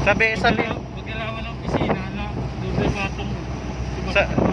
Sabi, sabi, Pagkalaman ng pisina na doon sa patong. Sa-